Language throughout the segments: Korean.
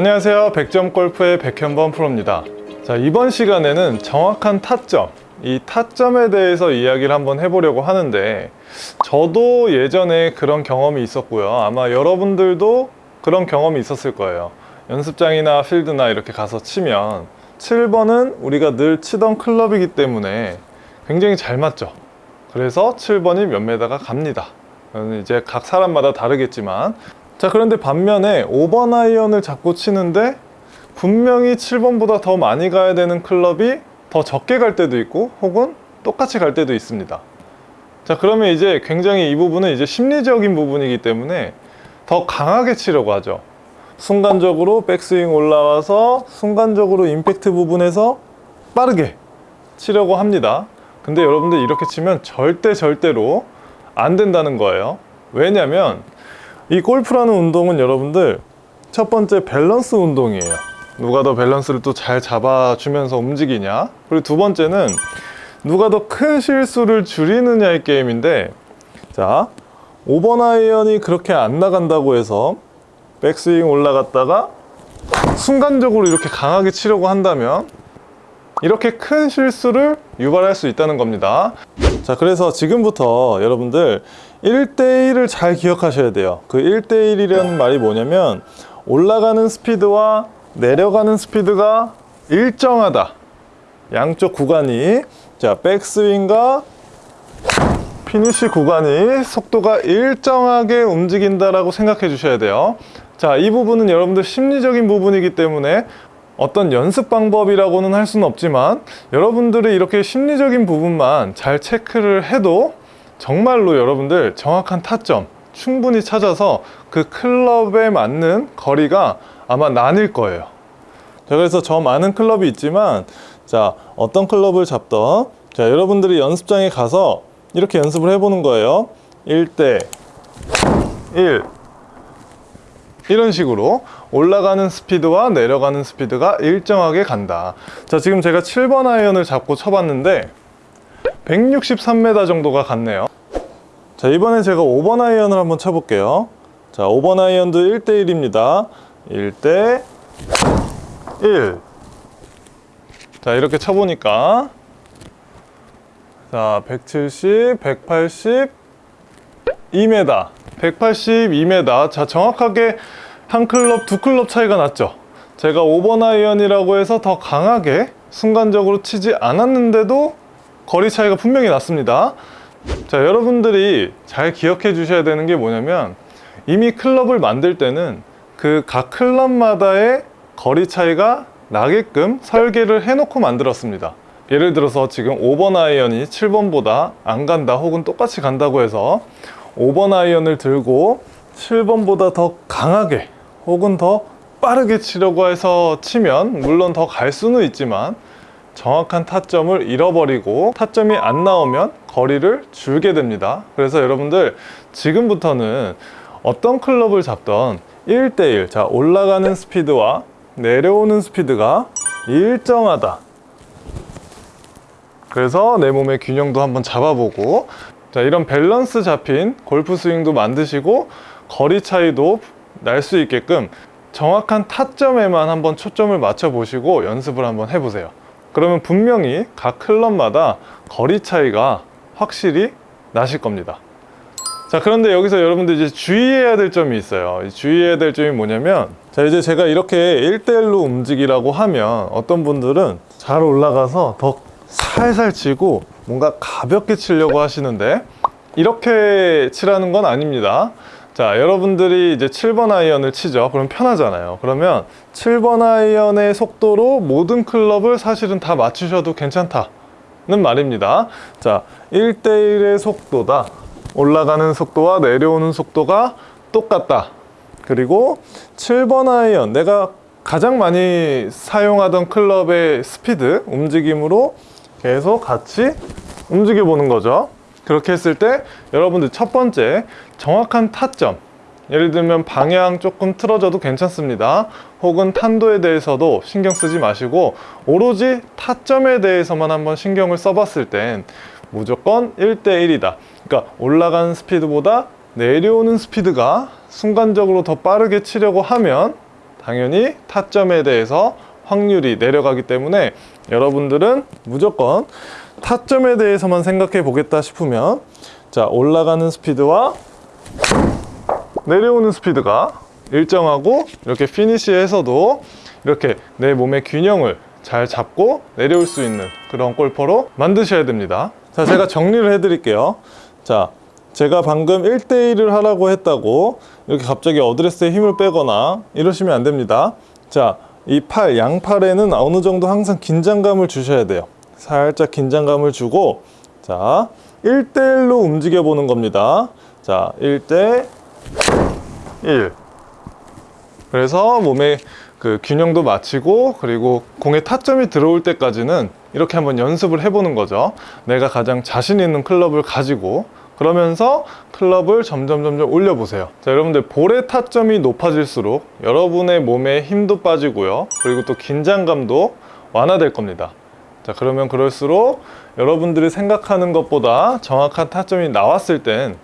안녕하세요. 백점골프의 백현범 프로입니다. 자 이번 시간에는 정확한 타점 이 타점에 대해서 이야기를 한번 해보려고 하는데 저도 예전에 그런 경험이 있었고요. 아마 여러분들도 그런 경험이 있었을 거예요. 연습장이나 필드나 이렇게 가서 치면 7번은 우리가 늘 치던 클럽이기 때문에 굉장히 잘 맞죠. 그래서 7번이 몇 메다가 갑니다. 이제 각 사람마다 다르겠지만 자 그런데 반면에 5번 아이언을 잡고 치는데 분명히 7번보다 더 많이 가야 되는 클럽이 더 적게 갈 때도 있고 혹은 똑같이 갈 때도 있습니다. 자 그러면 이제 굉장히 이 부분은 이제 심리적인 부분이기 때문에 더 강하게 치려고 하죠. 순간적으로 백스윙 올라와서 순간적으로 임팩트 부분에서 빠르게 치려고 합니다. 근데 여러분들 이렇게 치면 절대 절대로 안 된다는 거예요. 왜냐면 이 골프라는 운동은 여러분들 첫 번째 밸런스 운동이에요. 누가 더 밸런스를 또 잘 잡아주면서 움직이냐? 그리고 두 번째는 누가 더 큰 실수를 줄이느냐의 게임인데 자 5번 아이언이 그렇게 안 나간다고 해서 백스윙 올라갔다가 순간적으로 이렇게 강하게 치려고 한다면 이렇게 큰 실수를 유발할 수 있다는 겁니다. 자 그래서 지금부터 여러분들 1대1을 잘 기억하셔야 돼요. 그 1대1이라는 말이 뭐냐면 올라가는 스피드와 내려가는 스피드가 일정하다. 양쪽 구간이 자 백스윙과 피니시 구간이 속도가 일정하게 움직인다라고 생각해 주셔야 돼요. 자 이 부분은 여러분들 심리적인 부분이기 때문에 어떤 연습 방법이라고는 할 수는 없지만 여러분들이 이렇게 심리적인 부분만 잘 체크를 해도 정말로 여러분들 정확한 타점 충분히 찾아서 그 클럽에 맞는 거리가 아마 나뉠 거예요. 자 그래서 저 많은 클럽이 있지만 자 어떤 클럽을 잡던 자 여러분들이 연습장에 가서 이렇게 연습을 해보는 거예요. 1대 1 이런 식으로 올라가는 스피드와 내려가는 스피드가 일정하게 간다. 자 지금 제가 7번 아이언을 잡고 쳐봤는데 163m 정도가 갔네요. 자 이번엔 제가 5번 아이언을 한번 쳐볼게요. 자 5번 아이언도 1대1입니다. 1대 1 자 이렇게 쳐보니까. 자 170, 180 2m 182m 자 정확하게 한 클럽 두 클럽 차이가 났죠. 제가 5번 아이언이라고 해서 더 강하게 순간적으로 치지 않았는데도 거리 차이가 분명히 났습니다. 자 여러분들이 잘 기억해 주셔야 되는 게 뭐냐면 이미 클럽을 만들 때는 그 각 클럽마다의 거리 차이가 나게끔 설계를 해놓고 만들었습니다. 예를 들어서 지금 5번 아이언이 7번보다 안 간다 혹은 똑같이 간다고 해서 5번 아이언을 들고 7번보다 더 강하게 혹은 더 빠르게 치려고 해서 치면 물론 더 갈 수는 있지만 정확한 타점을 잃어버리고 타점이 안 나오면 거리를 줄게 됩니다. 그래서 여러분들 지금부터는 어떤 클럽을 잡던 1대1 자 올라가는 스피드와 내려오는 스피드가 일정하다. 그래서 내 몸의 균형도 한번 잡아보고 자 이런 밸런스 잡힌 골프 스윙도 만드시고 거리 차이도 날 수 있게끔 정확한 타점에만 한번 초점을 맞춰 보시고 연습을 한번 해보세요 그러면 분명히 각 클럽마다 거리 차이가 확실히 나실 겁니다. 자 그런데 여기서 여러분들 이제 주의해야 될 점이 있어요. 주의해야 될 점이 뭐냐면 자 이제 제가 이렇게 1대1로 움직이라고 하면 어떤 분들은 잘 올라가서 더 살살 치고 뭔가 가볍게 치려고 하시는데 이렇게 치라는 건 아닙니다 자 여러분들이 이제 7번 아이언을 치죠. 그럼 편하잖아요. 그러면 7번 아이언의 속도로 모든 클럽을 사실은 다 맞추셔도 괜찮다는 말입니다. 자 1대1의 속도다. 올라가는 속도와 내려오는 속도가 똑같다. 그리고 7번 아이언 내가 가장 많이 사용하던 클럽의 스피드 움직임으로 계속 같이 움직여 보는 거죠 그렇게 했을 때 여러분들 첫 번째 정확한 타점 예를 들면 방향 조금 틀어져도 괜찮습니다. 혹은 탄도에 대해서도 신경 쓰지 마시고 오로지 타점에 대해서만 한번 신경을 써봤을 땐 무조건 1대1이다. 그러니까 올라가는 스피드보다 내려오는 스피드가 순간적으로 더 빠르게 치려고 하면 당연히 타점에 대해서 확률이 내려가기 때문에 여러분들은 무조건 타점에 대해서만 생각해 보겠다 싶으면 자 올라가는 스피드와 내려오는 스피드가 일정하고 이렇게 피니시에서도 이렇게 내 몸의 균형을 잘 잡고 내려올 수 있는 그런 골퍼로 만드셔야 됩니다. 자, 제가 정리를 해 드릴게요. 자, 제가 방금 1대1을 하라고 했다고 이렇게 갑자기 어드레스에 힘을 빼거나 이러시면 안 됩니다. 자, 이 팔, 양팔에는 어느 정도 항상 긴장감을 주셔야 돼요. 살짝 긴장감을 주고 자, 1대1로 움직여 보는 겁니다. 자, 1대 1. 그래서 몸의 그 균형도 맞추고 그리고 공의 타점이 들어올 때까지는 이렇게 한번 연습을 해보는 거죠. 내가 가장 자신 있는 클럽을 가지고 그러면서 클럽을 점점 점점 올려보세요. 자, 여러분들 볼의 타점이 높아질수록 여러분의 몸에 힘도 빠지고요. 그리고 또 긴장감도 완화될 겁니다. 자, 그러면 그럴수록 여러분들이 생각하는 것보다 정확한 타점이 나왔을 땐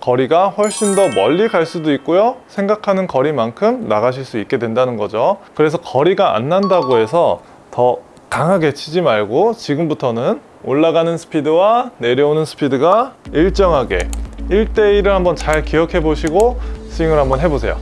거리가 훨씬 더 멀리 갈 수도 있고요. 생각하는 거리만큼 나가실 수 있게 된다는 거죠. 그래서 거리가 안 난다고 해서 더 강하게 치지 말고 지금부터는 올라가는 스피드와 내려오는 스피드가 일정하게 1대1을 한번 잘 기억해 보시고 스윙을 한번 해보세요.